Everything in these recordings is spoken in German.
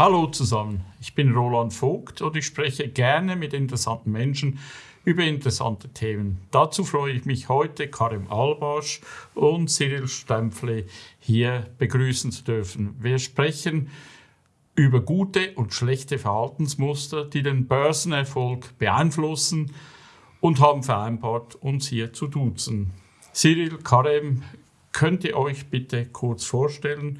Hallo zusammen, ich bin Roland Vogt und ich spreche gerne mit interessanten Menschen über interessante Themen. Dazu freue ich mich heute, Karim Albasch und Cyril Stempfle hier begrüßen zu dürfen. Wir sprechen über gute und schlechte Verhaltensmuster, die den Börsenerfolg beeinflussen und haben vereinbart, uns hier zu duzen. Cyril, Karim, könnt ihr euch bitte kurz vorstellen,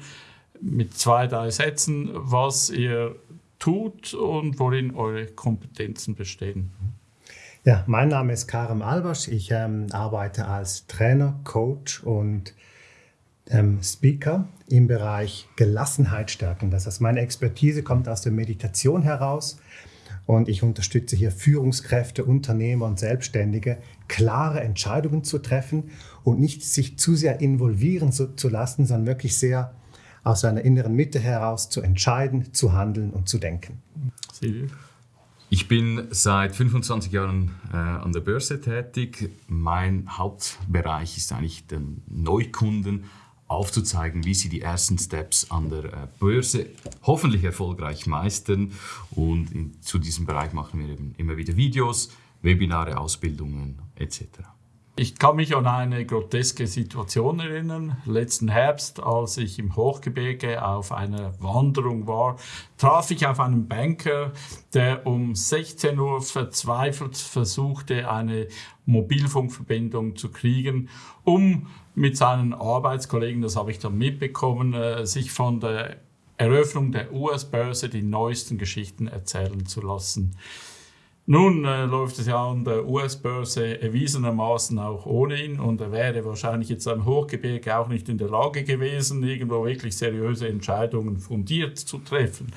mit zwei, drei Sätzen, was ihr tut und worin eure Kompetenzen bestehen. Ja, mein Name ist Karim Albasch. Ich ähm, arbeite als Trainer, Coach und ähm, Speaker im Bereich Gelassenheit stärken. Das heißt, meine Expertise kommt aus der Meditation heraus und ich unterstütze hier Führungskräfte, Unternehmer und Selbstständige, klare Entscheidungen zu treffen und nicht sich zu sehr involvieren zu, zu lassen, sondern wirklich sehr aus seiner inneren Mitte heraus zu entscheiden, zu handeln und zu denken. Ich bin seit 25 Jahren äh, an der Börse tätig. Mein Hauptbereich ist eigentlich den Neukunden aufzuzeigen, wie sie die ersten Steps an der äh, Börse hoffentlich erfolgreich meistern. Und in, zu diesem Bereich machen wir eben immer wieder Videos, Webinare, Ausbildungen etc. Ich kann mich an eine groteske Situation erinnern. Letzten Herbst, als ich im Hochgebirge auf einer Wanderung war, traf ich auf einen Banker, der um 16 Uhr verzweifelt versuchte, eine Mobilfunkverbindung zu kriegen, um mit seinen Arbeitskollegen, das habe ich dann mitbekommen, äh, sich von der Eröffnung der US-Börse die neuesten Geschichten erzählen zu lassen. Nun äh, läuft es ja an der US-Börse erwiesenermaßen auch ohne ihn und er wäre wahrscheinlich jetzt am Hochgebirge auch nicht in der Lage gewesen, irgendwo wirklich seriöse Entscheidungen fundiert zu treffen.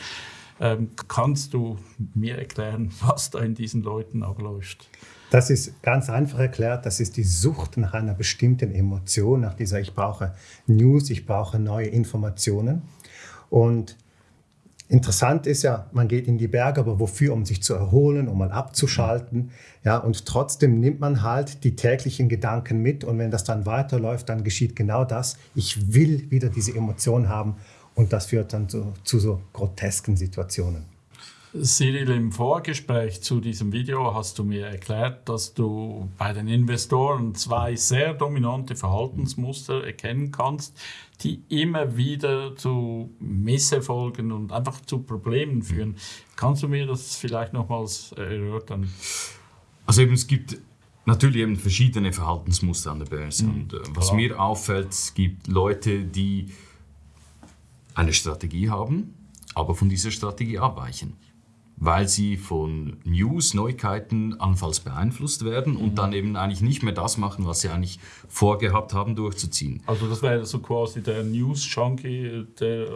Ähm, kannst du mir erklären, was da in diesen Leuten abläuft? Das ist ganz einfach erklärt, das ist die Sucht nach einer bestimmten Emotion, nach dieser ich brauche News, ich brauche neue Informationen. Und Interessant ist ja, man geht in die Berge, aber wofür? Um sich zu erholen, um mal abzuschalten. Ja, und trotzdem nimmt man halt die täglichen Gedanken mit. Und wenn das dann weiterläuft, dann geschieht genau das. Ich will wieder diese Emotion haben. Und das führt dann zu, zu so grotesken Situationen. Cyril, im Vorgespräch zu diesem Video hast du mir erklärt, dass du bei den Investoren zwei sehr dominante Verhaltensmuster erkennen kannst, die immer wieder zu Misserfolgen und einfach zu Problemen führen. Kannst du mir das vielleicht nochmals erörtern? Also eben, es gibt natürlich eben verschiedene Verhaltensmuster an der Börse. Mhm. Und äh, was Klar. mir auffällt, es gibt Leute, die eine Strategie haben, aber von dieser Strategie abweichen weil sie von News, Neuigkeiten anfalls beeinflusst werden und mhm. dann eben eigentlich nicht mehr das machen, was sie eigentlich vorgehabt haben durchzuziehen. Also das wäre so quasi der News-Junkie, der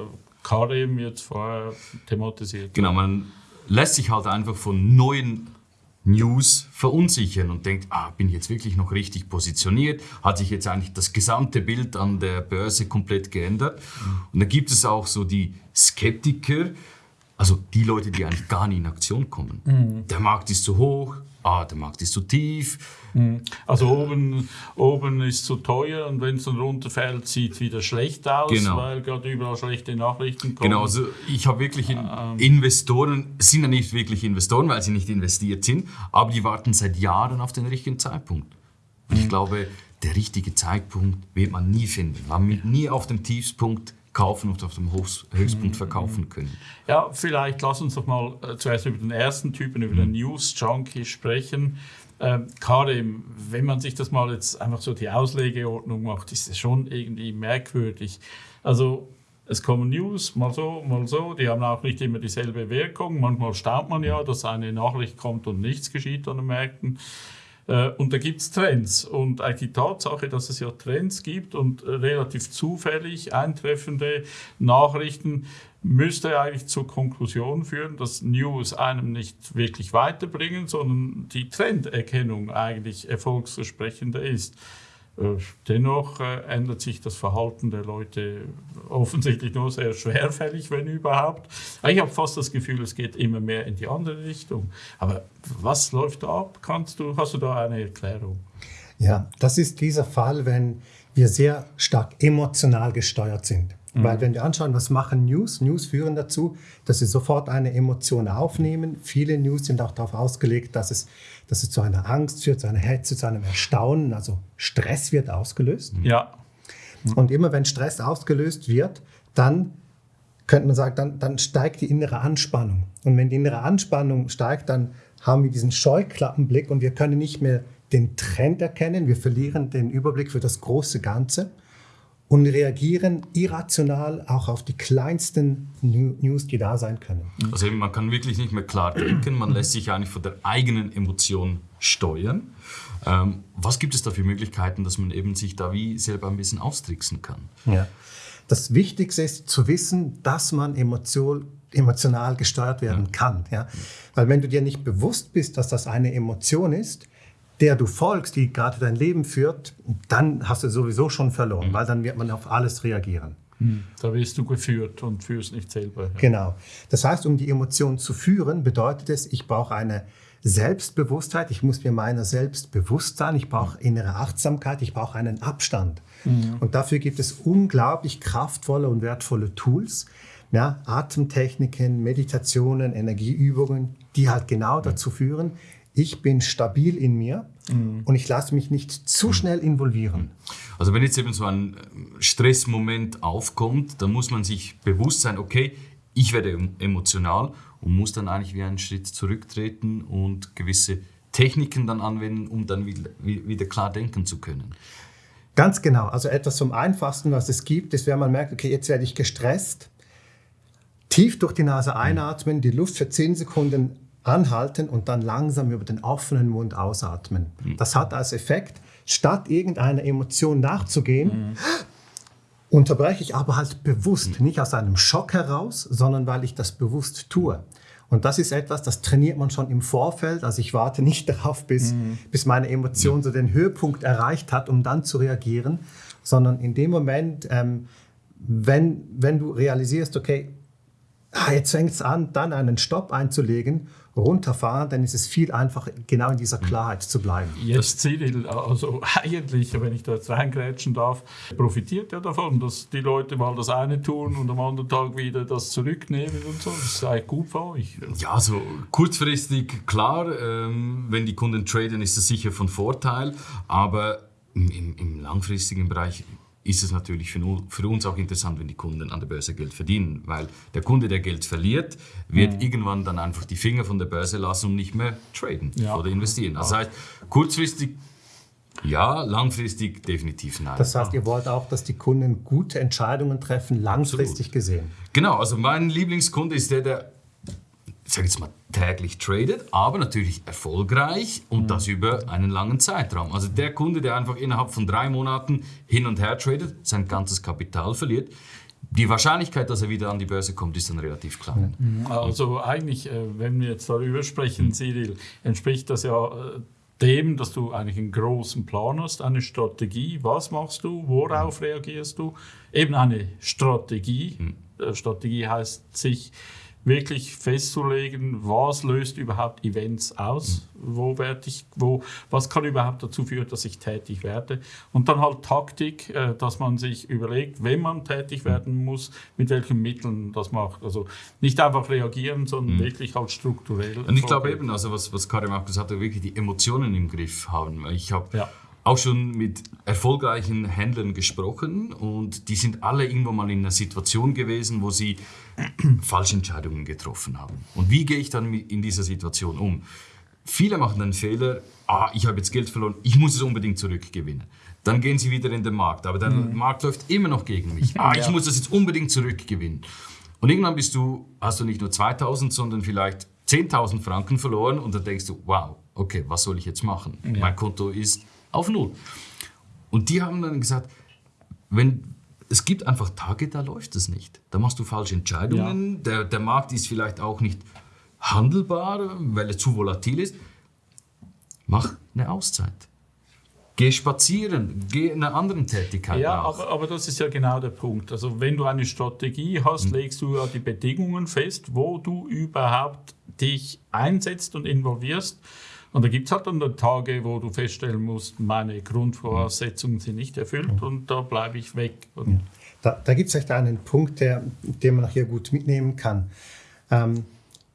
Karim jetzt vorher thematisiert. Genau, man lässt sich halt einfach von neuen News verunsichern und denkt, ah, bin ich jetzt wirklich noch richtig positioniert? Hat sich jetzt eigentlich das gesamte Bild an der Börse komplett geändert? Mhm. Und da gibt es auch so die Skeptiker, also die Leute, die eigentlich gar nicht in Aktion kommen. Mhm. Der Markt ist zu hoch, ah, der Markt ist zu tief. Mhm. Also äh, oben, oben ist zu teuer und wenn es dann runterfällt, sieht es wieder schlecht aus, genau. weil gerade überall schlechte Nachrichten kommen. Genau, also ich habe wirklich in ähm. Investoren, sind ja nicht wirklich Investoren, weil sie nicht investiert sind, aber die warten seit Jahren auf den richtigen Zeitpunkt. Und ich mhm. glaube, der richtige Zeitpunkt wird man nie finden. Man wird nie auf dem Tiefspunkt kaufen und auf dem Höchstpunkt mhm. verkaufen können. Ja, vielleicht lass uns doch mal äh, zuerst über den ersten Typen, über den mhm. News Junkie sprechen. Ähm, Karim, wenn man sich das mal jetzt einfach so die Auslegeordnung macht, ist es schon irgendwie merkwürdig. Also es kommen News, mal so, mal so, die haben auch nicht immer dieselbe Wirkung. Manchmal staunt man ja, dass eine Nachricht kommt und nichts geschieht an den Märkten. Äh, und da gibt es Trends. Und die Tatsache, dass es ja Trends gibt und relativ zufällig eintreffende Nachrichten, müsste eigentlich zur Konklusion führen, dass News einem nicht wirklich weiterbringen, sondern die Trenderkennung eigentlich erfolgsversprechender ist. Äh, dennoch äh, ändert sich das Verhalten der Leute offensichtlich nur sehr schwerfällig, wenn überhaupt. Ich habe fast das Gefühl, es geht immer mehr in die andere Richtung. Aber was läuft da ab? Kannst du, hast du da eine Erklärung? Ja, das ist dieser Fall, wenn wir sehr stark emotional gesteuert sind. Mhm. Weil wenn wir anschauen, was machen News? News führen dazu, dass sie sofort eine Emotion aufnehmen. Viele News sind auch darauf ausgelegt, dass es, dass es zu einer Angst führt, zu einer Hetze, zu einem Erstaunen. Also Stress wird ausgelöst. Ja. Und immer wenn Stress ausgelöst wird, dann könnte man sagen, dann, dann steigt die innere Anspannung. Und wenn die innere Anspannung steigt, dann haben wir diesen Scheuklappenblick und wir können nicht mehr den Trend erkennen, wir verlieren den Überblick für das große Ganze und reagieren irrational auch auf die kleinsten News, die da sein können. Also eben, man kann wirklich nicht mehr klar denken, man lässt sich eigentlich von der eigenen Emotion steuern. Ähm, was gibt es da für Möglichkeiten, dass man eben sich da wie selber ein bisschen austricksen kann? Ja. Das Wichtigste ist zu wissen, dass man Emotion, emotional gesteuert werden ja. kann. Ja? Weil wenn du dir nicht bewusst bist, dass das eine Emotion ist, der du folgst, die gerade dein Leben führt, dann hast du sowieso schon verloren, mhm. weil dann wird man auf alles reagieren. Mhm. Da wirst du geführt und führst nicht selber. Ja. Genau. Das heißt, um die Emotion zu führen, bedeutet es, ich brauche eine Selbstbewusstheit, ich muss mir meiner selbst bewusst sein, ich brauche innere Achtsamkeit, ich brauche einen Abstand. Mhm. Und dafür gibt es unglaublich kraftvolle und wertvolle Tools, ja, Atemtechniken, Meditationen, Energieübungen, die halt genau dazu führen, ich bin stabil in mir mhm. und ich lasse mich nicht zu schnell involvieren. Also wenn jetzt eben so ein Stressmoment aufkommt, dann muss man sich bewusst sein, okay, ich werde emotional und muss dann eigentlich wie einen Schritt zurücktreten und gewisse Techniken dann anwenden, um dann wieder, klar denken zu können. Ganz genau. Also etwas zum Einfachsten, was es gibt, ist, wenn man merkt, okay, jetzt werde ich gestresst, tief durch die Nase einatmen, die Luft für 10 Sekunden anhalten und dann langsam über den offenen Mund ausatmen. Mhm. Das hat als Effekt, statt irgendeiner Emotion nachzugehen, mhm. unterbreche ich aber halt bewusst, mhm. nicht aus einem Schock heraus, sondern weil ich das bewusst tue. Und das ist etwas, das trainiert man schon im Vorfeld. Also ich warte nicht darauf, bis, mhm. bis meine Emotion so den Höhepunkt erreicht hat, um dann zu reagieren, sondern in dem Moment, ähm, wenn, wenn du realisierst, okay, ah, jetzt fängt es an, dann einen Stopp einzulegen runterfahren, dann ist es viel einfacher, genau in dieser Klarheit zu bleiben. Jetzt Cyril, also eigentlich, wenn ich da jetzt reingrätschen darf, profitiert ja davon, dass die Leute mal das eine tun und am anderen Tag wieder das zurücknehmen und so. Das ist eigentlich gut für euch. Ja, also kurzfristig klar, ähm, wenn die Kunden traden, ist das sicher von Vorteil, aber im, im langfristigen Bereich ist es natürlich für, uns auch interessant, wenn die Kunden an der Börse Geld verdienen, weil der Kunde, der Geld verliert, wird mhm. irgendwann dann einfach die Finger von der Börse lassen und nicht mehr traden ja. oder investieren. Das heißt, kurzfristig ja, langfristig definitiv nein. Das heißt, ihr wollt auch, dass die Kunden gute Entscheidungen treffen, langfristig Absolut. gesehen. Genau, also mein Lieblingskunde ist der, der ich sage jetzt mal, täglich tradet, aber natürlich erfolgreich und mhm. das über einen langen Zeitraum. Also der Kunde, der einfach innerhalb von drei Monaten hin und her tradet, sein ganzes Kapital verliert, die Wahrscheinlichkeit, dass er wieder an die Börse kommt, ist dann relativ klein. Mhm. Also eigentlich, äh, wenn wir jetzt darüber sprechen, mhm. Cyril, entspricht das ja äh, dem, dass du eigentlich einen großen Plan hast, eine Strategie. Was machst du? Worauf mhm. reagierst du? Eben eine Strategie. Mhm. Äh, Strategie heißt sich wirklich festzulegen, was löst überhaupt Events aus, mhm. wo werde ich, wo, was kann überhaupt dazu führen, dass ich tätig werde. Und dann halt Taktik, äh, dass man sich überlegt, wenn man tätig mhm. werden muss, mit welchen Mitteln das macht. Also nicht einfach reagieren, sondern mhm. wirklich halt strukturell. Und ich glaube eben, also was, was Karim auch gesagt hat, wirklich die Emotionen im Griff haben. Ich habe ja auch schon mit erfolgreichen Händlern gesprochen und die sind alle irgendwann mal in einer Situation gewesen, wo sie falsche Entscheidungen getroffen haben. Und wie gehe ich dann in dieser Situation um? Viele machen den Fehler, ah, ich habe jetzt Geld verloren, ich muss es unbedingt zurückgewinnen. Dann gehen sie wieder in den Markt, aber der mhm. Markt läuft immer noch gegen mich. Ah, ich ja. muss das jetzt unbedingt zurückgewinnen. Und irgendwann bist du, hast du nicht nur 2000, sondern vielleicht 10.000 Franken verloren und dann denkst du, wow, okay, was soll ich jetzt machen? Ja. Mein Konto ist auf Null. Und die haben dann gesagt, wenn, es gibt einfach Tage, da läuft es nicht. Da machst du falsche Entscheidungen. Ja. Der, der Markt ist vielleicht auch nicht handelbar, weil er zu volatil ist. Mach eine Auszeit. Geh spazieren, geh in einer anderen Tätigkeit. Ja, aber, aber, das ist ja genau der Punkt. Also wenn du eine Strategie hast, hm. legst du ja die Bedingungen fest, wo du überhaupt dich einsetzt und involvierst. Und da gibt es halt dann Tage, wo du feststellen musst, meine Grundvoraussetzungen sind nicht erfüllt und da bleibe ich weg. Und Da, da gibt es vielleicht einen Punkt, der, den man hier gut mitnehmen kann. Ähm,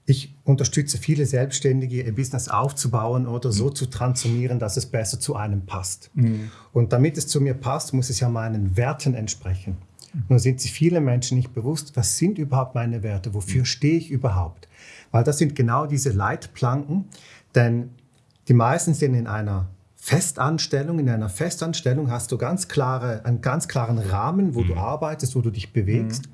ich unterstütze viele Selbstständige, ihr Business aufzubauen oder so zu transformieren, dass es besser zu einem passt. Mhm. Und damit es zu mir passt, muss es ja meinen Werten entsprechen. Nun sind sich viele Menschen nicht bewusst, was sind überhaupt meine Werte, wofür stehe ich überhaupt? Weil das sind genau diese Leitplanken, denn die meisten sind in einer Festanstellung. In einer Festanstellung hast du ganz klare, einen ganz klaren Rahmen, wo mhm. du arbeitest, wo du dich bewegst. Mhm.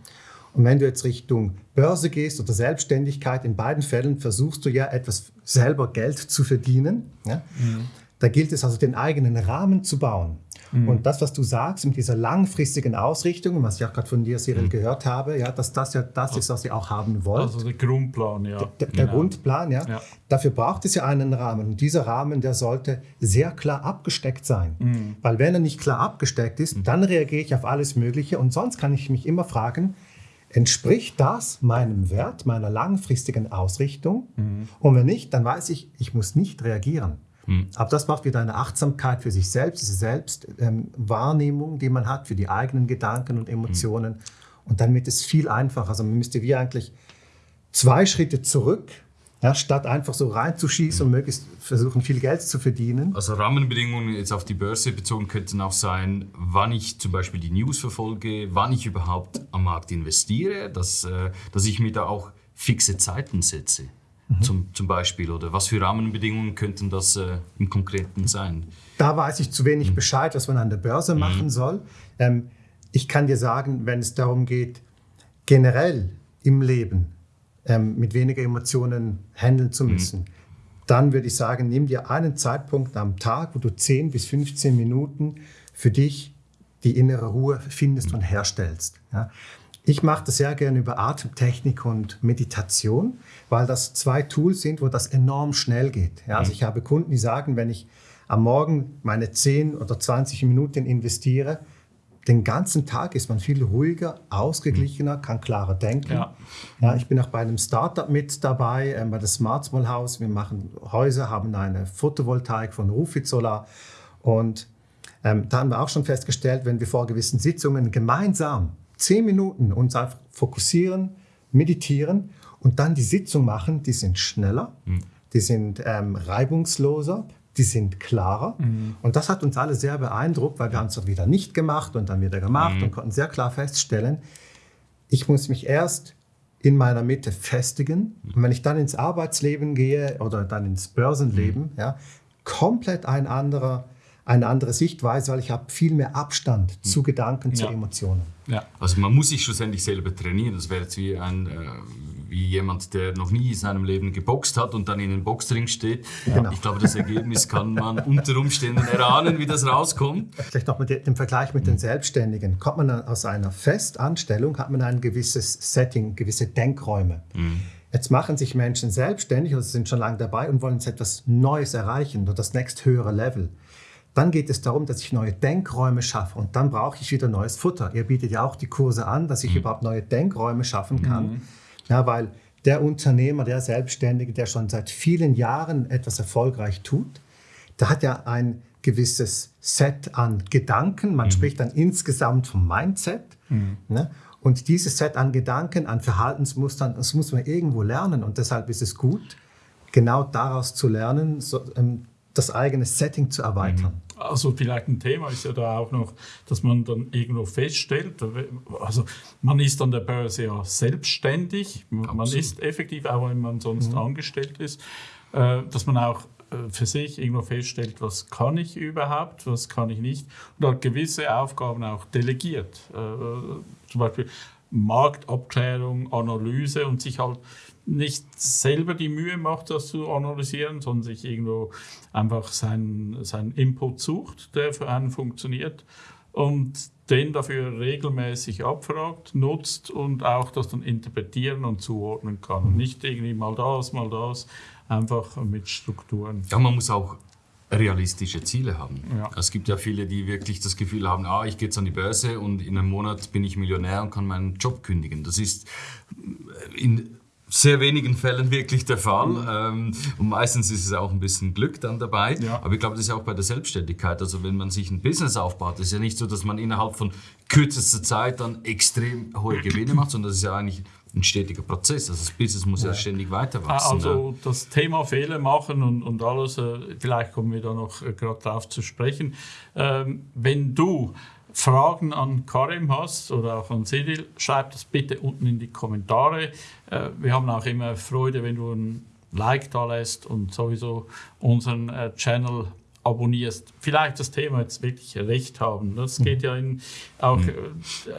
Und wenn du jetzt Richtung Börse gehst oder Selbstständigkeit, in beiden Fällen versuchst du ja etwas selber Geld zu verdienen. Ja? Mhm. Da gilt es also, den eigenen Rahmen zu bauen. Mhm. Und das, was du sagst mit dieser langfristigen Ausrichtung, was ich auch gerade von dir, Cyril, mhm. gehört habe, ja, dass das ja das ist, was ihr auch haben wollt. Also der Grundplan, ja. Der, der genau. Grundplan, ja. ja. Dafür braucht es ja einen Rahmen. Und dieser Rahmen, der sollte sehr klar abgesteckt sein. Mhm. Weil wenn er nicht klar abgesteckt ist, mhm. dann reagiere ich auf alles Mögliche. Und sonst kann ich mich immer fragen, entspricht das meinem Wert, meiner langfristigen Ausrichtung? Mhm. Und wenn nicht, dann weiß ich, ich muss nicht reagieren. Mhm. Aber das macht wieder eine Achtsamkeit für sich selbst, diese Selbstwahrnehmung, ähm, die man hat für die eigenen Gedanken und Emotionen. Mhm. Und dann wird es viel einfacher. Also man müsste wie eigentlich zwei Schritte zurück ja, statt einfach so reinzuschießen und möglichst versuchen, viel Geld zu verdienen. Also Rahmenbedingungen jetzt auf die Börse bezogen könnten auch sein, wann ich zum Beispiel die News verfolge, wann ich überhaupt am Markt investiere, dass, äh, dass ich mir da auch fixe Zeiten setze. Mhm. Zum, zum Beispiel oder was für Rahmenbedingungen könnten das äh, im Konkreten sein? Da weiß ich zu wenig mhm. Bescheid, was man an der Börse mhm. machen soll. Ähm, ich kann dir sagen, wenn es darum geht, generell im Leben ähm, mit weniger Emotionen handeln zu mhm. müssen, dann würde ich sagen, nimm dir einen Zeitpunkt am Tag, wo du 10 bis 15 Minuten für dich die innere Ruhe findest mhm. und herstellst. Ja. Ich mache das sehr gerne über Atemtechnik und Meditation, weil das zwei Tools sind, wo das enorm schnell geht. Ja, also mhm. ich habe Kunden, die sagen, wenn ich am Morgen meine 10 oder 20 Minuten investiere, den ganzen Tag ist man viel ruhiger, ausgeglichener, mhm. kann klarer denken. Ja. Ja, ich bin auch bei einem Startup mit dabei, äh, bei der Smart Small House. Wir machen Häuser, haben eine Photovoltaik von Rufit Solar. Und ähm, da haben wir auch schon festgestellt, wenn wir vor gewissen Sitzungen gemeinsam zehn Minuten uns einfach fokussieren, meditieren und dann die Sitzung machen, die sind schneller, mhm. die sind ähm, reibungsloser, die sind klarer. Mhm. Und das hat uns alle sehr beeindruckt, weil wir haben es wieder nicht gemacht und dann wieder gemacht mhm. und konnten sehr klar feststellen, ich muss mich erst in meiner Mitte festigen. Mhm. Und wenn ich dann ins Arbeitsleben gehe oder dann ins Börsenleben, mhm. ja, komplett ein anderer eine andere Sichtweise, weil ich habe viel mehr Abstand zu Gedanken, zu Emotionen. Ja. Also man muss sich schlussendlich selber trainieren. Das wäre jetzt wie, ein, äh, wie jemand, der noch nie in seinem Leben geboxt hat und dann in den Boxring steht. Ja. Genau. Ich glaube, das Ergebnis kann man unter Umständen erahnen, wie das rauskommt. Vielleicht noch mit dem Vergleich mit den hm. Selbstständigen. Kommt man aus einer Festanstellung, hat man ein gewisses Setting, gewisse Denkräume. Mhm. Jetzt machen sich Menschen selbstständig oder sind schon lange dabei und wollen jetzt etwas Neues erreichen oder das nächst höhere Level. Dann geht es darum, dass ich neue Denkräume schaffe und dann brauche ich wieder neues Futter. Ihr bietet ja auch die Kurse an, dass ich mhm. überhaupt neue Denkräume schaffen kann. Mhm. Ja, weil der Unternehmer, der Selbstständige, der schon seit vielen Jahren etwas erfolgreich tut, der hat ja ein gewisses Set an Gedanken. Man mhm. spricht dann insgesamt vom Mindset. Mhm. Ne? Und dieses Set an Gedanken, an Verhaltensmustern, das muss man irgendwo lernen. Und deshalb ist es gut, genau daraus zu lernen, so, ähm, das eigene Setting zu erweitern. Mhm. Also vielleicht ein Thema ist ja da auch noch, dass man dann irgendwo feststellt, also man ist an der Börse ja selbstständig, Absolut. man ist effektiv, auch wenn man sonst mhm. angestellt ist, äh, dass man auch äh, für sich irgendwo feststellt, was kann ich überhaupt, was kann ich nicht und hat gewisse Aufgaben auch delegiert. Äh, zum Beispiel Marktabklärung, Analyse und sich halt nicht selber die Mühe macht, das zu analysieren, sondern sich irgendwo einfach seinen, seinen Input sucht, der für einen funktioniert und den dafür regelmäßig abfragt, nutzt und auch das dann interpretieren und zuordnen kann. Nicht irgendwie mal das, mal das, einfach mit Strukturen. Ja, man muss auch realistische Ziele haben. Ja. Es gibt ja viele, die wirklich das Gefühl haben, ah, ich gehe jetzt an die Börse und in einem Monat bin ich Millionär und kann meinen Job kündigen. Das ist in sehr wenigen Fällen wirklich der Fall. Mhm. Ähm, und meistens ist es auch ein bisschen Glück dann dabei. Ja. Aber ich glaube, das ist auch bei der Selbstständigkeit. Also wenn man sich ein Business aufbaut, ist ja nicht so, dass man innerhalb von kürzester Zeit dann extrem hohe Gewinne macht, sondern das ist ja eigentlich ein stetiger Prozess. Also das Business muss ja, ja ständig weiter wachsen. Also das Thema Fehler machen und, und alles, äh, vielleicht kommen wir da noch äh, gerade drauf zu sprechen. Ähm, wenn du Fragen an Karim hast oder auch an Cyril, schreib das bitte unten in die Kommentare. Äh, wir haben auch immer Freude, wenn du ein Like da lässt und sowieso unseren äh, Channel abonnierst. Vielleicht das Thema jetzt wirklich recht haben. Das mhm. geht ja in, auch mhm.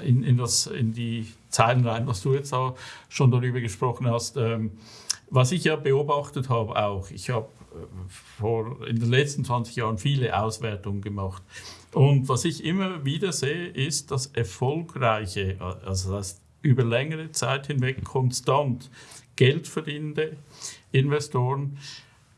Äh, in, in, das, in die Zeilen rein, was du jetzt auch schon darüber gesprochen hast. Ähm, was ich ja beobachtet habe auch, ich habe vor, in den letzten 20 Jahren viele Auswertungen gemacht. Und was ich immer wieder sehe, ist, dass erfolgreiche, also das über längere Zeit hinweg konstant Geld verdienende Investoren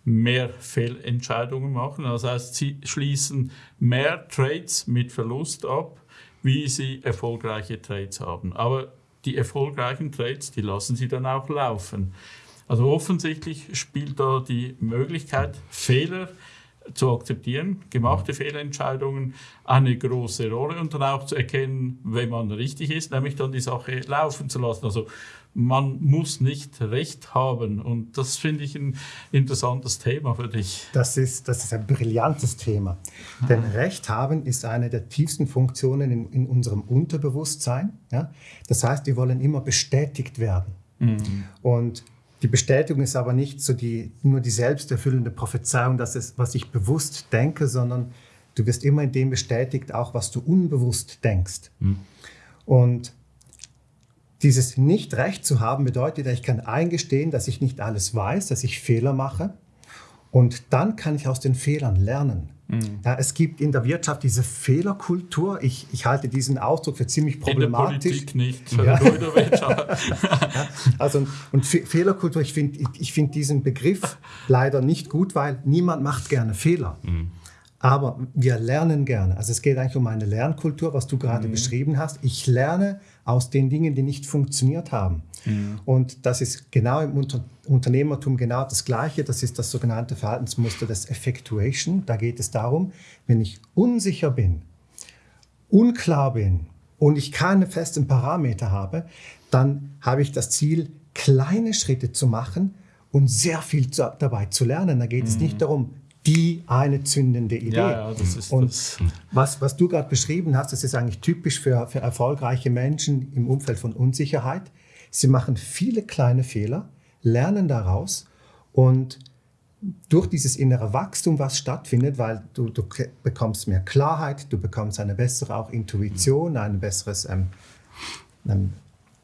mehr Fehlentscheidungen machen. Das heißt, sie schließen mehr Trades mit Verlust ab, wie sie erfolgreiche Trades haben. Aber die erfolgreichen Trades, die lassen sie dann auch laufen. Also offensichtlich spielt da die Möglichkeit, Fehler zu akzeptieren, gemachte Fehlentscheidungen eine große Rolle und dann auch zu erkennen, wenn man richtig ist, nämlich dann die Sache laufen zu lassen. Also man muss nicht Recht haben und das finde ich ein interessantes Thema für dich. Das ist, das ist ein brillantes Thema, denn Recht haben ist eine der tiefsten Funktionen in, in unserem Unterbewusstsein. Ja? Das heißt, wir wollen immer bestätigt werden. Mhm. Und die Bestätigung ist aber nicht so die, nur die selbsterfüllende Prophezeiung, dass es, was ich bewusst denke, sondern du wirst immer in dem bestätigt, auch was du unbewusst denkst. Mhm. Und dieses Nicht-Recht zu haben bedeutet, ich kann eingestehen, dass ich nicht alles weiß, dass ich Fehler mache. Und dann kann ich aus den Fehlern lernen. Mhm. Ja, es gibt in der Wirtschaft diese Fehlerkultur. Ich, ich halte diesen Ausdruck für ziemlich problematisch. In der Politik nicht, ja. nur in der Wirtschaft. ja, also, und Fehlerkultur, ich finde ich find diesen Begriff leider nicht gut, weil niemand macht gerne Fehler. Mhm. Aber wir lernen gerne. Also es geht eigentlich um eine Lernkultur, was du gerade mhm. beschrieben hast. Ich lerne aus den Dingen, die nicht funktioniert haben. Mhm. Und das ist genau im Unter Unternehmertum genau das Gleiche. Das ist das sogenannte Verhaltensmuster des Effectuation. Da geht es darum, wenn ich unsicher bin, unklar bin und ich keine festen Parameter habe, dann habe ich das Ziel, kleine Schritte zu machen und sehr viel zu, dabei zu lernen. Da geht mhm. es nicht darum, die eine zündende Idee. Ja, ja, das ist und das. Was, was du gerade beschrieben hast, das ist eigentlich typisch für, für erfolgreiche Menschen im Umfeld von Unsicherheit. Sie machen viele kleine Fehler, lernen daraus und durch dieses innere Wachstum, was stattfindet, weil du, du bekommst mehr Klarheit, du bekommst eine bessere auch Intuition, ein besseres ähm, ähm,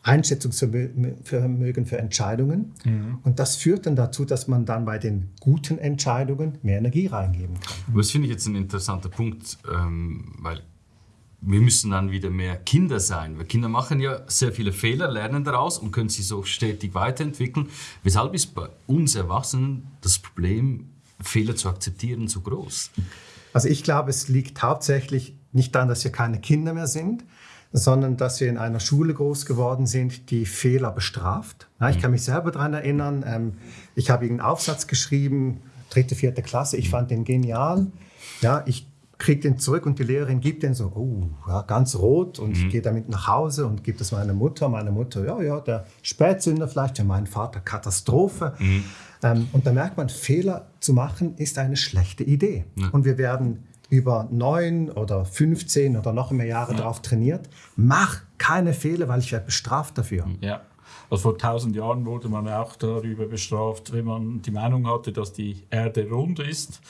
Einschätzungsvermögen für Entscheidungen. Mhm. Und das führt dann dazu, dass man dann bei den guten Entscheidungen mehr Energie reingeben kann. Das finde ich jetzt ein interessanter Punkt, ähm, weil wir müssen dann wieder mehr Kinder sein. Weil Kinder machen ja sehr viele Fehler, lernen daraus und können sich so stetig weiterentwickeln. Weshalb ist bei uns Erwachsenen das Problem, Fehler zu akzeptieren, so groß? Also ich glaube, es liegt hauptsächlich nicht daran, dass wir keine Kinder mehr sind, sondern dass wir in einer Schule groß geworden sind, die Fehler bestraft. Ja, ich mhm. kann mich selber daran erinnern, ähm, ich habe einen Aufsatz geschrieben, dritte, vierte Klasse, ich fand den genial. Ja, ich kriege den zurück und die Lehrerin gibt den so, oh, ja, ganz rot und mhm. ich gehe damit nach Hause und gebe das meiner Mutter. Meine Mutter, ja, ja, der Spätsünder vielleicht, ja, mein Vater, Katastrophe. Mhm. Ähm, und da merkt man, Fehler zu machen ist eine schlechte Idee. Ja. Und wir werden über neun oder 15 oder noch mehr Jahre ja. darauf trainiert. Mach keine Fehler, weil ich werde bestraft dafür. Ja. Also vor tausend Jahren wurde man auch darüber bestraft, wenn man die Meinung hatte, dass die Erde rund ist.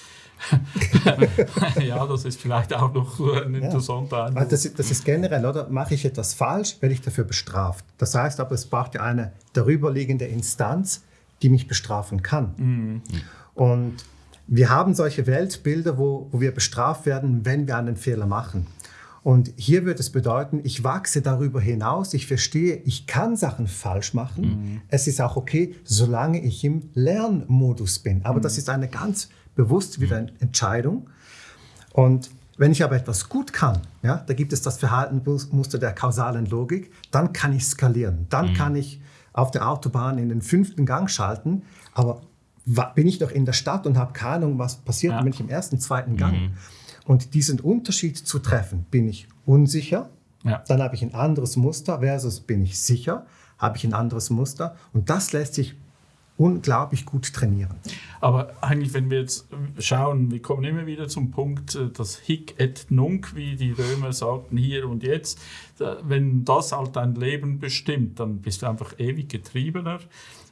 ja, das ist vielleicht auch noch ein interessanter ja. Das, das ist generell, oder? Mache ich etwas falsch, werde ich dafür bestraft. Das heißt aber, es braucht ja eine darüberliegende Instanz, die mich bestrafen kann. Mhm. Und wir haben solche Weltbilder, wo, wo wir bestraft werden, wenn wir einen Fehler machen. Und hier wird es bedeuten, ich wachse darüber hinaus, ich verstehe, ich kann Sachen falsch machen. Mhm. Es ist auch okay, solange ich im Lernmodus bin. Aber mhm. das ist eine ganz bewusst wieder eine Entscheidung. Und wenn ich aber etwas gut kann, ja, da gibt es das Verhaltensmuster der kausalen Logik, dann kann ich skalieren. Dann mhm. kann ich auf der Autobahn in den fünften Gang schalten, aber bin ich doch in der Stadt und habe keine Ahnung, was passiert, ja. wenn ich im ersten, zweiten Gang. Mhm. Und diesen Unterschied zu treffen, bin ich unsicher, ja. dann habe ich ein anderes Muster versus bin ich sicher, habe ich ein anderes Muster. Und das lässt sich unglaublich gut trainieren. Aber eigentlich, wenn wir jetzt schauen, wir kommen immer wieder zum Punkt, äh, das Hic et Nunc, wie die Römer sagten, hier und jetzt. Wenn das halt dein Leben bestimmt, dann bist du einfach ewig getriebener.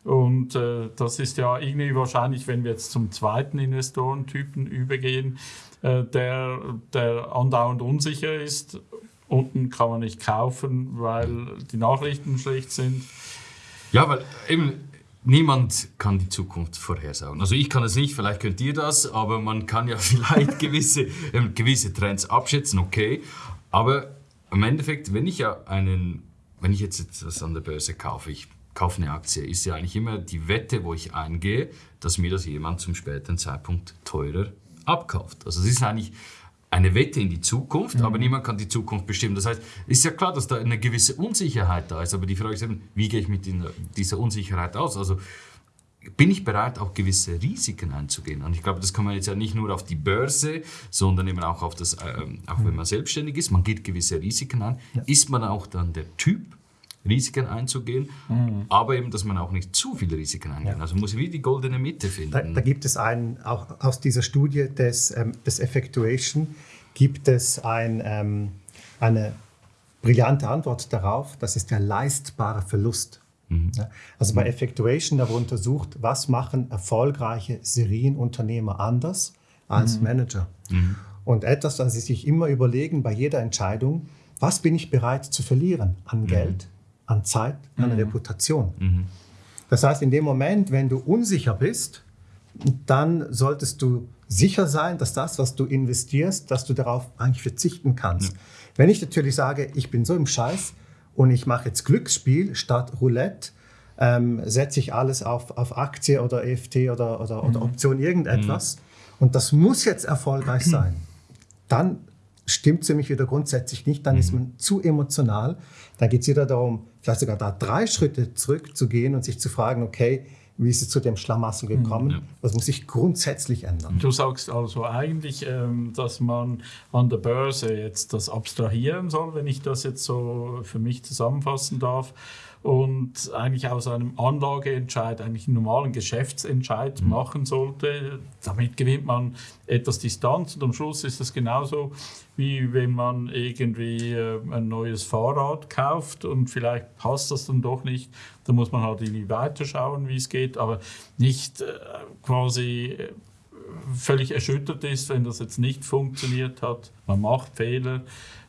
Und äh, das ist ja irgendwie wahrscheinlich, wenn wir jetzt zum zweiten Investorentypen übergehen, äh, der, der andauernd unsicher ist. Unten kann man nicht kaufen, weil die Nachrichten schlecht sind. Ja, weil eben niemand kann die Zukunft vorhersagen. Also ich kann es nicht, vielleicht könnt ihr das, aber man kann ja vielleicht gewisse, äh, gewisse Trends abschätzen, okay. Aber im Endeffekt, wenn ich ja einen, wenn ich jetzt etwas an der Börse kaufe, ich kaufe eine Aktie, ist ja eigentlich immer die Wette, wo ich eingehe, dass mir das jemand zum späteren Zeitpunkt teurer abkauft. Also es ist eigentlich eine Wette in die Zukunft, mhm. aber niemand kann die Zukunft bestimmen. Das heißt, es ist ja klar, dass da eine gewisse Unsicherheit da ist, aber die Frage ist eben, wie gehe ich mit dieser Unsicherheit aus? Also bin ich bereit, auch gewisse Risiken einzugehen? Und ich glaube, das kann man jetzt ja nicht nur auf die Börse, sondern eben auch auf das, äh, auch wenn man selbstständig ist, man geht gewisse Risiken ein. Ja. Ist man auch dann der Typ, Risiken einzugehen, mhm. aber eben, dass man auch nicht zu viele Risiken eingeht. Ja. Also muss wie die goldene Mitte finden. Da, da, gibt es einen, auch aus dieser Studie des, ähm, des Effectuation, gibt es ein, ähm, eine brillante Antwort darauf, das ist der leistbare Verlust. Mhm. Also bei Effectuation, da wurde untersucht, was machen erfolgreiche Serienunternehmer anders als mhm. Manager. Mhm. Und etwas, das sie sich immer überlegen bei jeder Entscheidung, was bin ich bereit zu verlieren an mhm. Geld, an Zeit, an mhm. Reputation. Mhm. Das heißt, in dem Moment, wenn du unsicher bist, dann solltest du sicher sein, dass das, was du investierst, dass du darauf eigentlich verzichten kannst. Ja. Wenn ich natürlich sage, ich bin so im Scheiß und ich mache jetzt Glücksspiel statt Roulette, ähm, setze ich alles auf, auf Aktie oder EFT oder, oder, mhm. oder Option irgendetwas mhm. und das muss jetzt erfolgreich sein, dann stimmt es für mich wieder grundsätzlich nicht, dann mhm. ist man zu emotional. Dann geht es wieder darum, vielleicht sogar da drei Schritte zurückzugehen und sich zu fragen, okay, wie ist es zu dem Schlamassel gekommen? Ja. Das muss sich grundsätzlich ändern. Du sagst also eigentlich, ähm, dass man an der Börse jetzt das abstrahieren soll, wenn ich das jetzt so für mich zusammenfassen darf und eigentlich aus einem Anlageentscheid eigentlich einen normalen Geschäftsentscheid mhm. machen sollte. Damit gewinnt man etwas Distanz und am Schluss ist das genauso wie wenn man irgendwie äh, ein neues Fahrrad kauft und vielleicht passt das dann doch nicht. Da muss man halt irgendwie weiterschauen, wie es geht, aber nicht äh, quasi äh, völlig erschüttert ist, wenn das jetzt nicht funktioniert hat. Man macht Fehler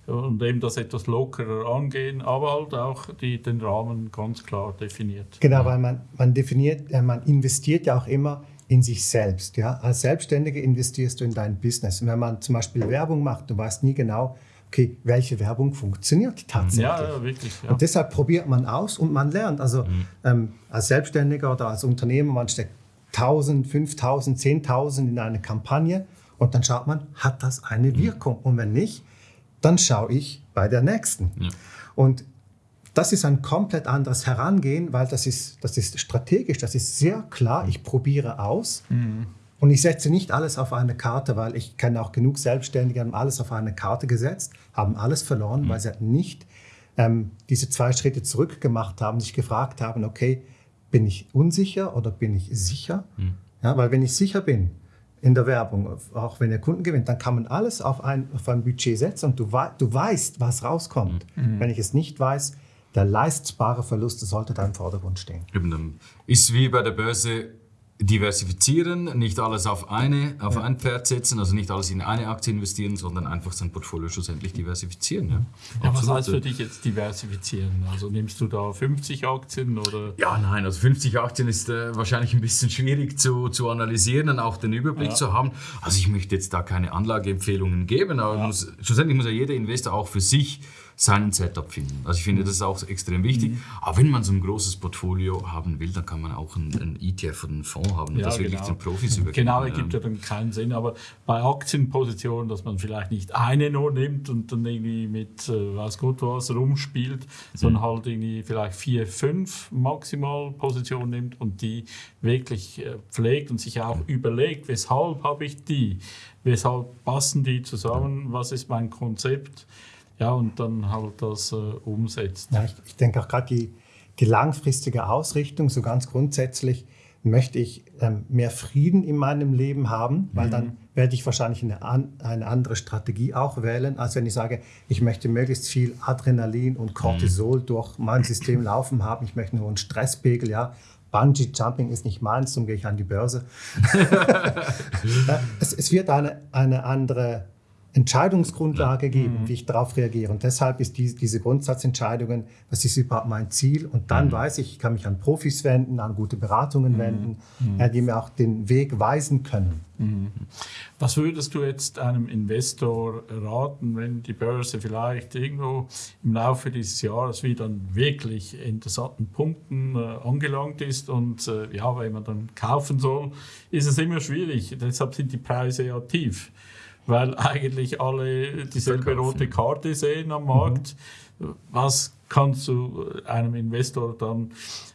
und eben das etwas lockerer angehen, aber halt auch die, den Rahmen ganz klar definiert. Genau, weil man, man definiert, äh, man investiert ja auch immer in sich selbst. Ja? Als Selbstständiger investierst du in dein Business. Und wenn man zum Beispiel Werbung macht, du weißt nie genau, okay, welche Werbung funktioniert tatsächlich. Ja, ja wirklich. Ja. Und deshalb probiert man aus und man lernt. Also mhm. ähm, als Selbstständiger oder als Unternehmer, man steckt 1000, 5000, 10.000 in eine Kampagne und dann schaut man, hat das eine mhm. Wirkung? Und wenn nicht, dann schaue ich bei der nächsten. Ja. Und das ist ein komplett anderes Herangehen, weil das ist, das ist strategisch, das ist sehr klar, ich probiere aus mhm. und ich setze nicht alles auf eine Karte, weil ich kenne auch genug Selbstständige, haben alles auf eine Karte gesetzt, haben alles verloren, mhm. weil sie nicht ähm, diese zwei Schritte zurück gemacht haben, sich gefragt haben, okay, bin ich unsicher oder bin ich sicher? Mhm. Ja, weil wenn ich sicher bin, in der Werbung, auch wenn ihr Kunden gewinnt, dann kann man alles auf ein, auf ein Budget setzen und du, du weißt, was rauskommt. Mhm. Wenn ich es nicht weiß, der leistbare Verlust sollte da im Vordergrund stehen. Ist wie bei der Börse diversifizieren, nicht alles auf, eine, auf ja. ein Pferd setzen, also nicht alles in eine Aktie investieren, sondern einfach sein Portfolio schlussendlich diversifizieren. Ja. Ja, was heißt für dich jetzt diversifizieren? Also nimmst du da 50 Aktien oder? Ja, nein, also 50 Aktien ist äh, wahrscheinlich ein bisschen schwierig zu, zu analysieren und auch den Überblick zu haben. Also ich möchte jetzt da keine Anlageempfehlungen geben, aber muss, schlussendlich muss ja jeder Investor auch für sich seinen Setup finden. Also ich finde, das ist auch extrem wichtig. Mhm. Aber wenn man so ein großes Portfolio haben will, dann kann man auch einen, einen ETF oder einen Fonds haben und ja, das wirklich genau. den Profis übergeben. Genau, ergibt ja dann keinen Sinn. Aber bei Aktienpositionen, dass man vielleicht nicht eine nur nimmt und dann irgendwie mit äh, weiß Gott was rumspielt, mhm. sondern halt irgendwie vielleicht vier, fünf maximal Positionen nimmt und die wirklich äh, pflegt und sich auch mhm. überlegt, weshalb habe ich die, weshalb passen die zusammen, was ist mein Konzept ja, und dann halt das äh, umsetzt. Ja, ich, ich denke auch gerade die, die langfristige Ausrichtung, so ganz grundsätzlich, möchte ich ähm, mehr Frieden in meinem Leben haben, weil mhm. dann werde ich wahrscheinlich eine, an, eine andere Strategie auch wählen, als wenn ich sage, ich möchte möglichst viel Adrenalin und Cortisol mhm. durch mein System laufen haben, ich möchte nur einen Stresspegel, ja, Bungee Jumping ist nicht meins, darum gehe ich an die Börse. es, es, wird eine, eine andere Entscheidungsgrundlage geben, mhm. wie ich darauf reagiere. Und deshalb ist die, diese Grundsatzentscheidungen, was ist überhaupt mein Ziel? Und dann mhm. weiß ich, ich kann mich an Profis wenden, an gute Beratungen mhm. wenden, mhm. äh, die mir auch den Weg weisen können. Mhm. Was würdest du jetzt einem Investor raten, wenn die Börse vielleicht irgendwo im Laufe dieses Jahres wieder an wirklich interessanten Punkten äh, angelangt ist und äh, ja, wenn man dann kaufen soll, ist es immer schwierig. Deshalb sind die Preise ja tief weil eigentlich alle dieselbe rote Karte sehen am Markt. Mhm. Was kannst du einem Investor dann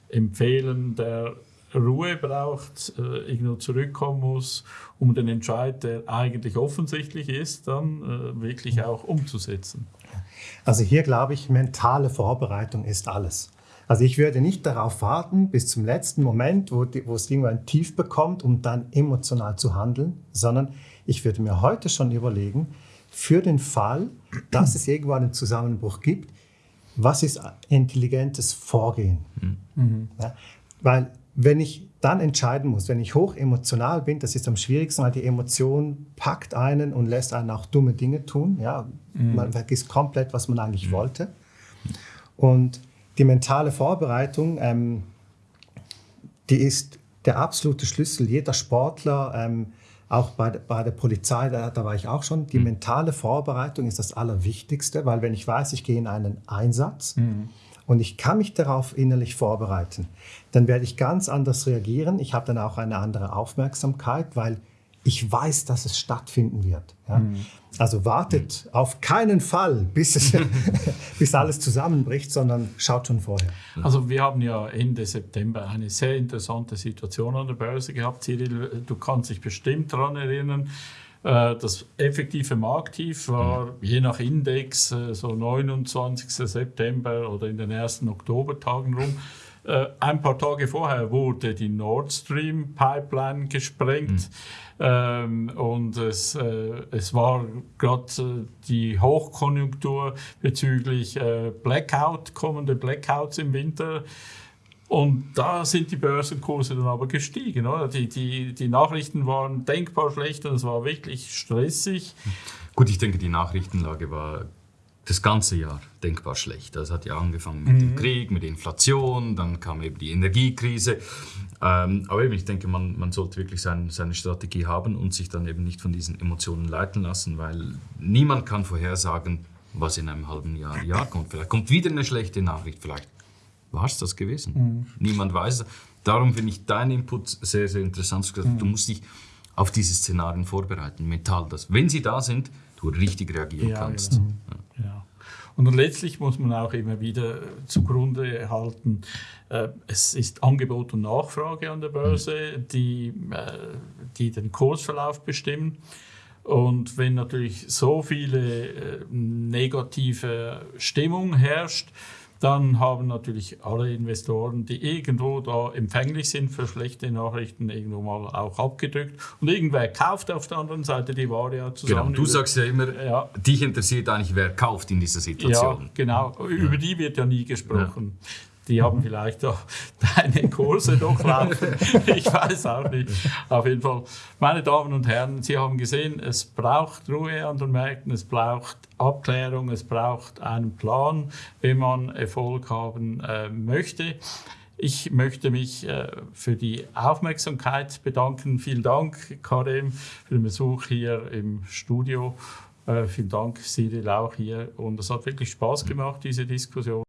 empfehlen, der Ruhe braucht, äh, irgendwo zurückkommen muss, um den Entscheid, der eigentlich offensichtlich ist, dann äh, wirklich auch umzusetzen? Also hier glaube ich, mentale Vorbereitung ist alles. Also ich würde nicht darauf warten bis zum letzten Moment, wo, die, wo es irgendwann tief bekommt, um dann emotional zu handeln, sondern ich würde mir heute schon überlegen, für den Fall, dass es irgendwann einen Zusammenbruch gibt, was ist intelligentes Vorgehen? Mhm. Ja, weil wenn ich dann entscheiden muss, wenn ich hoch emotional bin, das ist am schwierigsten, weil die Emotion packt einen und lässt einen auch dumme Dinge tun. Ja? Mhm. Man vergisst komplett, was man eigentlich mhm. wollte. Und die mentale Vorbereitung, ähm, die ist der absolute Schlüssel. Jeder Sportler ähm, auch bei, bei der Polizei, da, da, war ich auch schon, die mhm. mentale Vorbereitung ist das Allerwichtigste, weil wenn ich weiß, ich gehe in einen Einsatz mhm. und ich kann mich darauf innerlich vorbereiten, dann werde ich ganz anders reagieren. Ich habe dann auch eine andere Aufmerksamkeit, weil ich weiß, dass es stattfinden wird. Ja? Mhm. Also wartet mhm. auf keinen Fall, bis, es, bis alles zusammenbricht, sondern schaut schon vorher. Also wir haben ja Ende September eine sehr interessante Situation an der Börse gehabt. Cyril, du kannst dich bestimmt daran erinnern. Äh, das effektive Markttief war mhm. je nach Index äh, so 29. September oder in den ersten Oktobertagen rum. Äh, ein paar Tage vorher wurde die Nord Stream Pipeline gesprengt. Mhm. Ähm, und es, äh, es war gerade äh, die Hochkonjunktur bezüglich äh, Blackout, kommende Blackouts im Winter. Und da sind die Börsenkurse dann aber gestiegen. Oder? Die, die, die Nachrichten waren denkbar schlecht und es war wirklich stressig. Gut, ich denke, die Nachrichtenlage war das ganze Jahr denkbar schlecht. Das hat ja angefangen mit mhm. dem Krieg, mit der Inflation, dann kam eben die Energiekrise. Ähm, aber eben, ich denke, man, man sollte wirklich sein, seine Strategie haben und sich dann eben nicht von diesen Emotionen leiten lassen, weil niemand kann vorhersagen, was in einem halben Jahr, Jahr kommt. Vielleicht kommt wieder eine schlechte Nachricht, vielleicht war es das gewesen. Mhm. Niemand weiß es. Darum finde ich deinen Input sehr, sehr interessant. Mhm. Du musst dich auf diese Szenarien vorbereiten, mental, dass wenn sie da sind, du richtig reagieren ja, kannst. Genau. Ja. ja. Und letztlich muss man auch immer wieder zugrunde halten, äh, es ist Angebot und Nachfrage an der Börse, mhm. die, äh, die den Kursverlauf bestimmen. Und wenn natürlich so viele äh, negative Stimmung herrscht, dann haben natürlich alle Investoren, die irgendwo da empfänglich sind für schlechte Nachrichten, irgendwo mal auch abgedrückt. Und irgendwer kauft auf der anderen Seite die Ware ja zusammen. Genau, du sagst ja immer, ja. dich interessiert eigentlich, wer kauft in dieser Situation. Ja, genau. Über die wird ja nie gesprochen. Ja. Die haben vielleicht auch deine Kurse durchlaufen. ich weiß auch nicht. Auf jeden Fall, meine Damen und Herren, Sie haben gesehen, es braucht Ruhe an den Märkten, es braucht Abklärung, es braucht einen Plan, wenn man Erfolg haben äh, möchte. Ich möchte mich äh, für die Aufmerksamkeit bedanken. Vielen Dank, Karim, für den Besuch hier im Studio. Äh, vielen Dank, Cyril, auch hier. Und es hat wirklich Spaß gemacht, diese Diskussion.